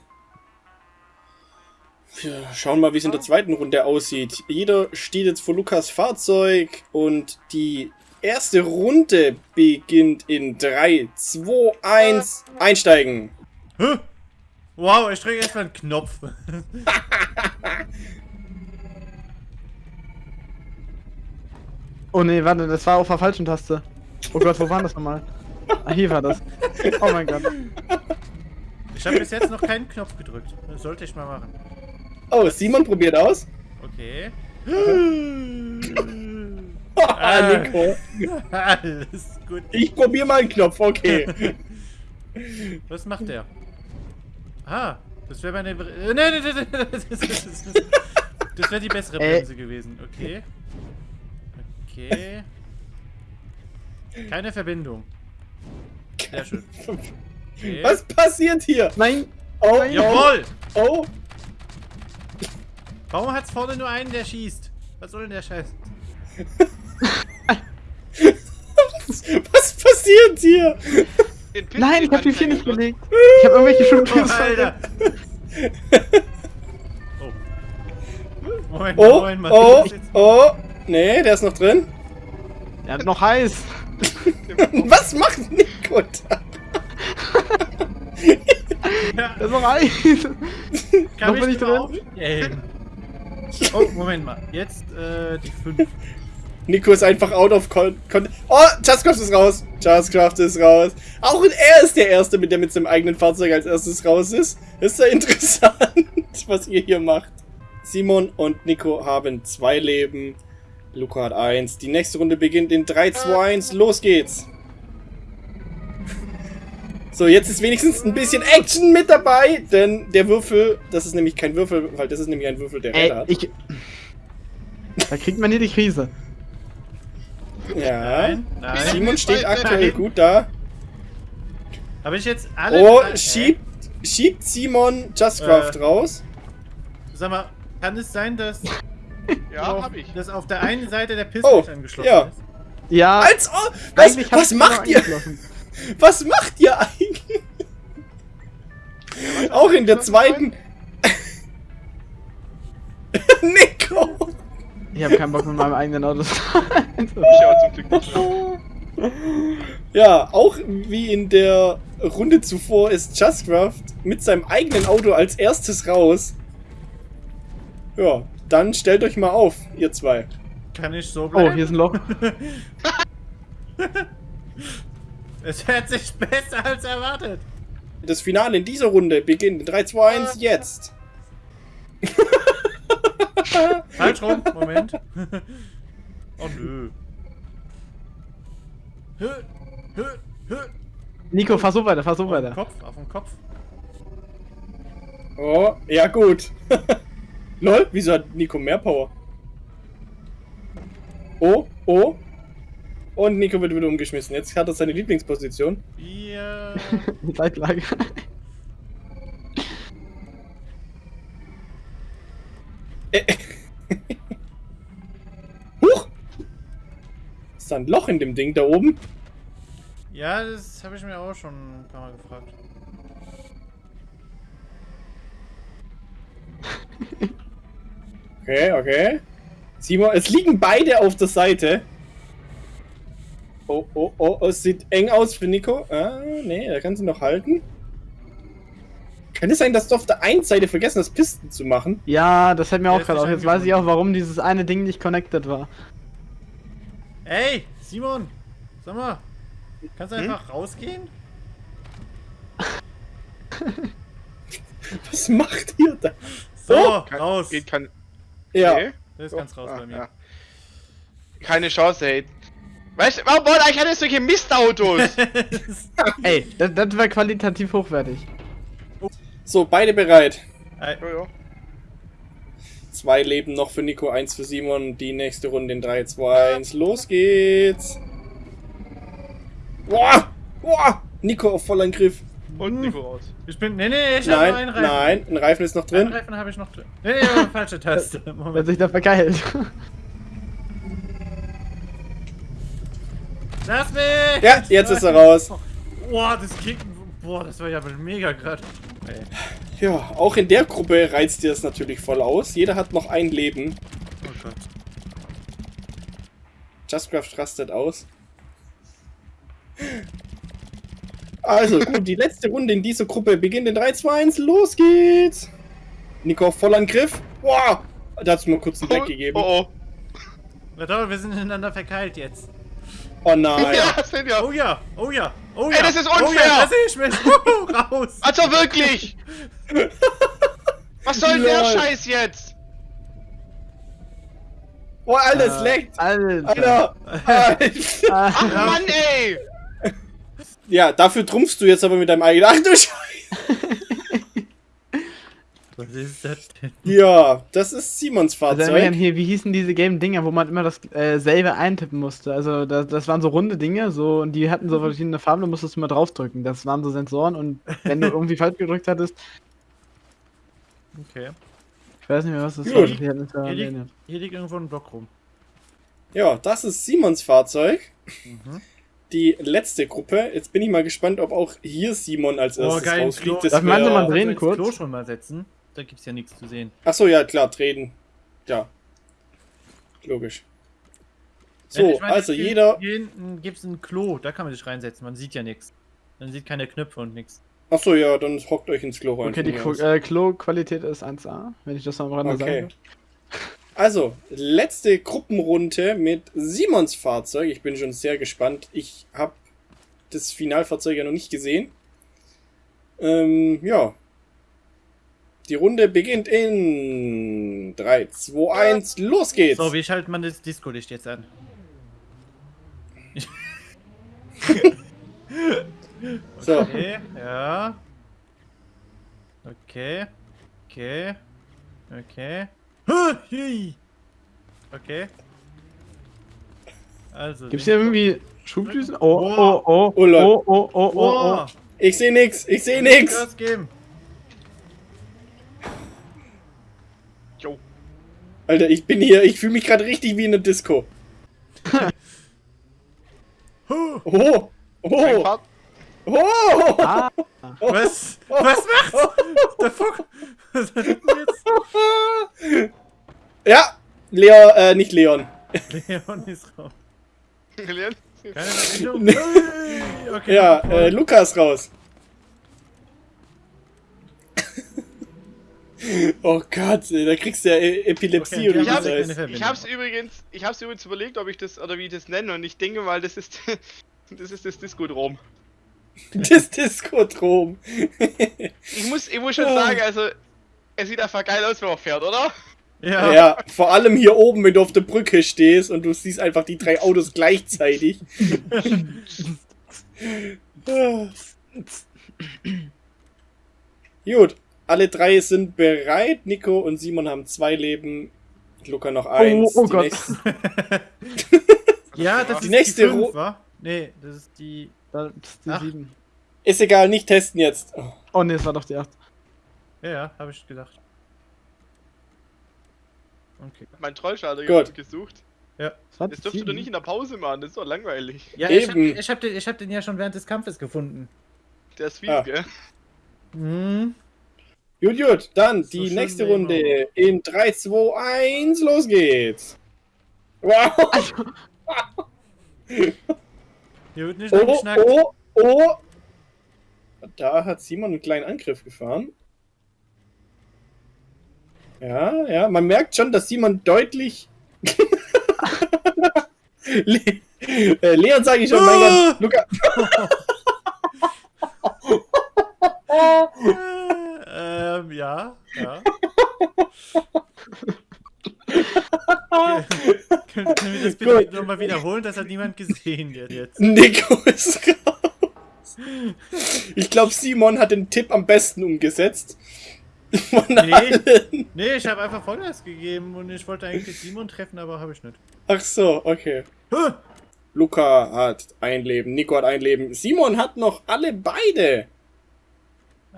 Wir schauen mal, wie es in der zweiten Runde aussieht. Jeder steht jetzt vor Lukas Fahrzeug und die erste Runde beginnt in 3, 2, 1, einsteigen. Hä? Wow, ich drücke erstmal einen Knopf. Oh nee, warte, das war auf der falschen Taste. Oh Gott, wo war das nochmal? Ah, hier war das. Oh mein Gott. Ich habe bis jetzt noch keinen Knopf gedrückt. Das sollte ich mal machen. Oh, Simon probiert aus. Okay. Ah, Nico. Alles gut. Ich probiere mal einen Knopf, okay. Was macht der? Ah, das wäre meine. Äh, nein, nein, nein, nein, das, das, das, das wäre die bessere Äh. Bremse gewesen. Okay. Okay. Keine Verbindung. Sehr schön. Okay. Was passiert hier? Nein! Oh, oh, Jawohl! oh. Warum hat's vorne nur einen, der schießt? Was soll denn der Scheiß? Was passiert hier? Den Pin- Nein, ich habe die kann vier keiner nicht drücken. gelegt. Ich habe irgendwelche Oh, Schubpins Alter! Oh. Moment, Oh, Moment mal. oh, Das oh. Nee, der ist noch drin. Der hat noch heiß. Was macht Nico da? Ja, Der ist noch heiß. kann Noch bin ich drin? Oh, Moment mal. Jetzt äh, die 5. Nico ist einfach out of con... con oh, Justcraft ist raus. Justcraft ist raus. Auch er ist der Erste, mit der mit seinem eigenen Fahrzeug als erstes raus ist. Ist ja interessant, was ihr hier macht. Simon und Nico haben zwei Leben. Luca hat eins. Die nächste Runde beginnt in 3, 2, 1. Los geht's. So, jetzt ist wenigstens ein bisschen Action mit dabei, denn der Würfel, das ist nämlich kein Würfel, weil das ist nämlich ein Würfel, der Räder hat. ich. Da kriegt man hier die Krise. Ja. Nein, nein. Simon steht aktuell gut da. Habe ich jetzt alle. Oh, drei- schiebt, schiebt Simon Justcraft Äh. raus. Sag mal, kann es sein, dass Ja, auf, hab ich. Das auf der einen Seite der Piste Oh, angeschlossen ja. ist. Ja, Als oh, was, was macht ihr? Was macht ihr eigentlich? Auch in der zweiten. Nico! Ich habe keinen Bock mit meinem eigenen Auto zu fahren. Ich aber zum Glück nicht mehr. Ja, auch wie in der Runde zuvor ist Justcraft mit seinem eigenen Auto als erstes raus. Ja, dann stellt euch mal auf, ihr zwei. Kann ich so Oh, bleiben? hier ist ein Loch. Es hört sich besser als erwartet. Das Finale in dieser Runde beginnt in 3, 2, 1, jetzt. Falsch rum, Moment. oh nö. Hö, hö, hö. Nico, fahr so weiter, fahr so Auf den weiter. Kopf, auf den Kopf. Oh, ja gut. Lol, wieso hat Nico mehr Power? Oh, oh. Und Nico wird wieder umgeschmissen. Jetzt hat er seine Lieblingsposition. Wir. Zeitlage. Äh. Huch! Ist da ein Loch in dem Ding da oben? Ja, das habe ich mir auch schon ein paar Mal gefragt. Okay, okay. Simon, es liegen beide auf der Seite. Oh, oh, oh, es sieht eng aus für Nico. Ah, nee, er kann sie noch halten. Kann es sein, dass du auf der einen Seite vergessen hast, Pisten zu machen? Ja, das hält mir auch gerade auf. Jetzt weiß ich auch, warum dieses eine Ding nicht connected war. Ey, Simon! Sag mal, kannst du Hm? einfach rausgehen? Was macht ihr da? So, Oh, Kein- raus. Geht kein. Ja. Nee. Der ist ganz raus Ah, bei mir. ja. Keine Chance, ey. Weißt du, warum wollt ihr eigentlich alle solche Mistautos? Ey, das, das war qualitativ hochwertig. So, beide bereit. Ja. Zwei Leben noch für Nico, eins für Simon. Die nächste Runde in 3, 2, 1. Los geht's. Boah! Boah! Nico auf Vollangriff. Und Nico raus. ich bin. Nee, nee, ich habe nur einen Nein, Reifen. nein, ein Reifen ist noch Einen drin. Reifen habe ich noch drin. Nee, nee, falsche Taste. Wenn Moment. sich da vergeilt. Lass mich! Ja, jetzt ist er raus. Boah, das kickt. Boah, das war ja mega gerade. Ja, auch in der Gruppe reizt ihr es natürlich voll aus. Jeder hat noch ein Leben. Oh Gott. Justcraft rastet aus. Also, gut, die letzte Runde in dieser Gruppe beginnt in 3, 2, 1. Los geht's! Nico auf Vollangriff. Boah! Da hat's mir kurz einen Deck gegeben. Oh, oh. Toll, wir sind ineinander verkeilt jetzt. Oh nein. Ja, sind wir. Oh ja, oh ja, oh Ey, ja. das ist Oh ja, unfair. da sehe ich mich. Raus. Also wirklich! Was soll denn der. Scheiß jetzt? Oh, alles Äh, leckt! Alter. Alter! Ach Ah, Mann, ey! Ja, dafür trumpfst du jetzt aber mit deinem eigenen. Ach du Scheiße! Was ist das denn? Ja, das ist Simons Also Fahrzeug. hier, wie hießen diese Game-Dinger, wo man immer das äh, selbe eintippen musste? Also das, das waren so runde Dinge, so und die hatten so verschiedene Farben, da musstest du mal draufdrücken. Das waren so Sensoren und wenn du irgendwie falsch gedrückt hattest, Okay. ich weiß nicht mehr, was das Gut. war. Da Hier liegt, hier liegt irgendwo ein Block rum. Ja, das ist Simons Fahrzeug. Mhm. Die letzte Gruppe. Jetzt bin ich mal gespannt, ob auch hier Simon als Oh, erstes geil, Klo. rausfliegt. Das Darf man wär- mal Kannst du drehen kurz? Klo schon mal setzen. Da gibt's ja nichts zu sehen. Achso, ja, klar, treten. Ja. Logisch. So, Ja, ich meine, also hier- jeder. Hier hinten gibt's ein Klo, da kann man sich reinsetzen. Man sieht ja nichts. Man sieht keine Knöpfe und nichts. Achso, ja, dann hockt euch ins Klo rein. Okay, die äh, Klo-Qualität ist 1A, wenn ich das mal am Rande Okay. sagen Also, letzte Gruppenrunde mit Simons Fahrzeug. Ich bin schon sehr gespannt. Ich habe das Finalfahrzeug ja noch nicht gesehen. Ähm, ja. Die Runde beginnt in 3, 2, 1, los geht's! So, wie schaltet man das Disco-Licht jetzt an? So, Okay, ja. Okay. Okay. Okay. Okay. Also. Gibt's hier irgendwie Schubdüsen? Oh, Wow. oh, oh, Oh, Leute. oh, oh, oh, oh, oh. Wow. ich sehe nix, ich sehe nix! Gas geben. Alter, ich bin hier, ich fühle mich gerade richtig wie in der Disco. Oh! Oh! Oh! Ah, was? Was macht's? Der Fuck? Was hat denn jetzt? Ja! Leon, äh, nicht Leon. Leon ist raus. Leon? Keine. Ui, Okay, Ja, äh, Lukas raus. Oh Gott, ey, da kriegst du ja E- Epilepsie Okay, oder Ich hab- das heißt. Ich hab's übrigens, ich hab's übrigens überlegt, ob ich das oder wie ich das nenne und ich denke mal, das ist das ist das Disco-Drom. Das Diskodrom. Ich muss, ich muss schon sagen, also es sieht einfach geil aus, wenn man fährt, oder? Ja. Ja, vor allem hier oben, wenn du auf der Brücke stehst und du siehst einfach die drei Autos gleichzeitig. Gut, alle drei sind bereit. Nico und Simon haben zwei Leben. Luca noch eins. oh Die Gott. Ja, das Die ist nächste die 5, Ru- wa? Nee, das ist die... das ist die Ach. 7. Ist egal, nicht testen jetzt. Oh, Oh ne, es war doch die 8. Ja, ja, hab ich gedacht. Okay. Mein Trollschalter Gut. gesucht. Das war Das die dürfst du doch 7. nicht in der Pause machen, das ist doch langweilig. Ja, ich hab, Eben. ich, hab den, ich hab den ja schon während des Kampfes gefunden. Der ist viel, Ah. gell? Hm. Gut, gut, dann So die nächste Runde in 3, 2, 1, los geht's. Wow. Hier wird nicht Oh, geschnackt. oh, oh. Da hat Simon einen kleinen Angriff gefahren. Ja, ja, man merkt schon, dass Simon deutlich. Le äh, Leon sage ich schon, mein Ah! Gott. Luca. ähm, ja, ja. Können können wir das bitte nochmal wiederholen? Das hat niemand gesehen wird jetzt. Nico ist raus. Ich glaube, Simon hat den Tipp am besten umgesetzt. Von Nee. Nee, ich habe einfach Vollgas gegeben und ich wollte eigentlich Simon treffen, aber habe ich nicht. Ach so, okay. Huh! Luca hat ein Leben, Nico hat ein Leben, Simon hat noch alle beide.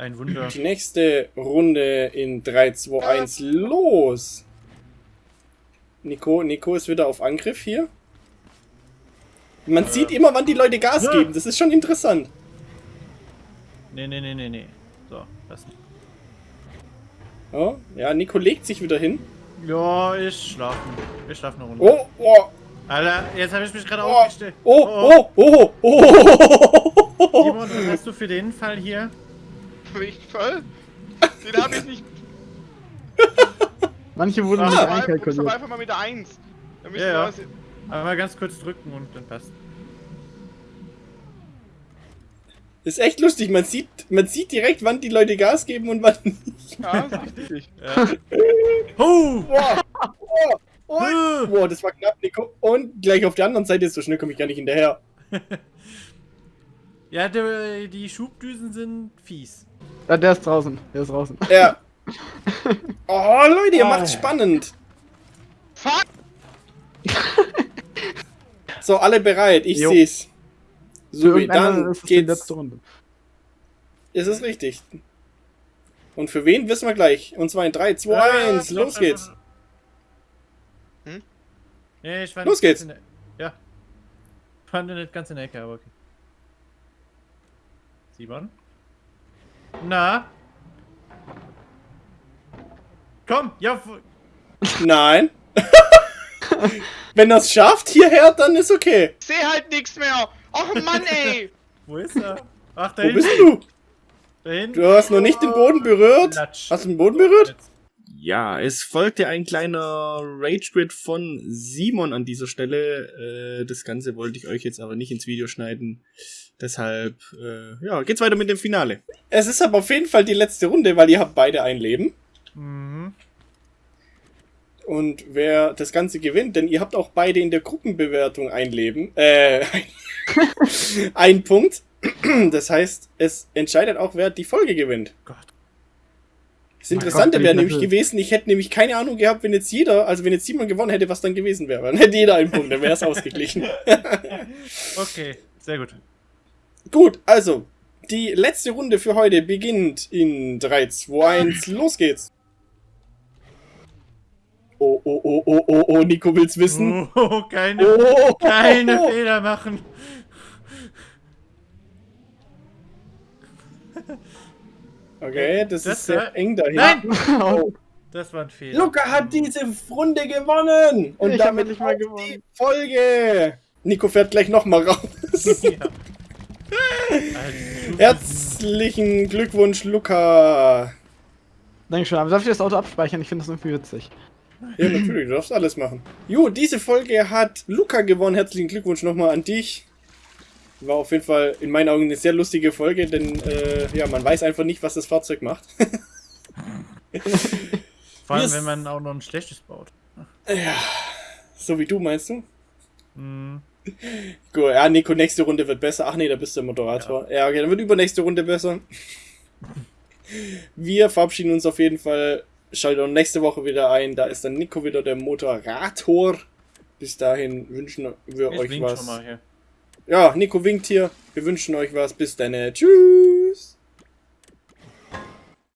Ein Wunder. Die nächste Runde in 3, 2, 1, los. Nico, Nico ist wieder auf Angriff hier. Man sieht immer, wann die Leute Gas Ja. geben. Das ist schon interessant. Nee, nee, nee, nee, nee. So, das nicht. Oh, ja, Nico legt sich wieder hin. Ja, ich schlafe. Ich schlafe eine Runde. Oh, oh, Alter, jetzt habe ich mich gerade oh, aufgestellt. oh, oh, oh, oh, oh. Simon, was hast du für den Fall hier? Nicht voll? Den hab ich nicht. Manche wurden Ah, nicht einkalkuliert. einfach mal mit der 1. Dann müssen Ja, ja. was. Einmal ganz kurz drücken und dann passt. Ist echt lustig. Man sieht, man sieht direkt, wann die Leute Gas geben und wann nicht. Ja, ist richtig. Ja. Huh! Boah, oh, oh. Huh! Boah, das war knapp, Nico. Und gleich auf der anderen Seite, so schnell komme ich gar nicht hinterher. Ja, die, die Schubdüsen sind fies. Ja, der ist draußen. Der ist draußen. Ja. Oh, Leute, ihr Oh. macht's spannend. Fuck! So, alle bereit, ich Jo. seh's. So, irgendeiner dann ist geht's. letzte Runde. Ist es richtig. Und für wen wissen wir gleich. Und zwar in 3, 2, Ah, 1, stopp, los geht's. Hm? Nee, ich war Los geht's. Ja. Ich fand nicht ganz in der Ecke, aber okay. Simon? Na? Komm, ja, Nein. Wenn er's schafft hierher, dann ist okay. Ich seh halt nichts mehr! Och Mann, ey! wo ist er? Ach, da Wo hinten. bist du? Da hinten. Du hast noch nicht den Boden berührt. Latsch. Hast du den Boden berührt? Ja, es folgte ein kleiner Rage-Quit von Simon an dieser Stelle. Äh, das Ganze wollte ich euch jetzt aber nicht ins Video schneiden. Deshalb, äh, ja, geht's weiter mit dem Finale. Es ist aber auf jeden Fall die letzte Runde, weil ihr habt beide ein Leben. Mhm. Und wer das Ganze gewinnt, denn ihr habt auch beide in der Gruppenbewertung ein Leben, äh, ein Punkt. Das heißt, es entscheidet auch, wer die Folge gewinnt. Gott. Das Interessante wäre nämlich gewesen, ich hätte nämlich keine Ahnung gehabt, wenn jetzt jeder, also wenn jetzt Simon gewonnen hätte, was dann gewesen wäre. Dann hätte jeder einen Punkt, dann wäre es ausgeglichen. Okay, sehr gut. Gut, also, die letzte Runde für heute beginnt in 3, 2, 1, los geht's. Oh, oh, oh, oh, oh, oh, Nico will's wissen. Oh, keine, Oh, keine Fehler machen. Okay, das, Das ist sehr war- eng dahin. Nein! Oh. Das war ein Fehler. Luca hat diese Runde gewonnen! Und Ich damit endlich mal gewonnen. die Folge! Nico fährt gleich nochmal raus. Ja. Herzlichen Glückwunsch, Luca! Dankeschön, aber darf ich das Auto abspeichern? Ich finde das irgendwie witzig. Ja, natürlich, du darfst alles machen. Jo, diese Folge hat Luca gewonnen. Herzlichen Glückwunsch nochmal an dich. War auf jeden Fall in meinen Augen eine sehr lustige Folge, denn äh, ja, man weiß einfach nicht, was das Fahrzeug macht. Vor allem, wenn man auch noch ein schlechtes baut. ja, so wie du meinst du? Hm. Gut, ja, Nico, nächste Runde wird besser. Ach nee, da bist du der Moderator. Ja, okay, dann wird übernächste Runde besser. Wir verabschieden uns auf jeden Fall. Schaltet auch nächste Woche wieder ein. Da ist dann Nico wieder der Moderator. Bis dahin wünschen wir Ich euch was. Ja, Nico winkt hier. Wir wünschen euch was. Bis dann. Tschüss.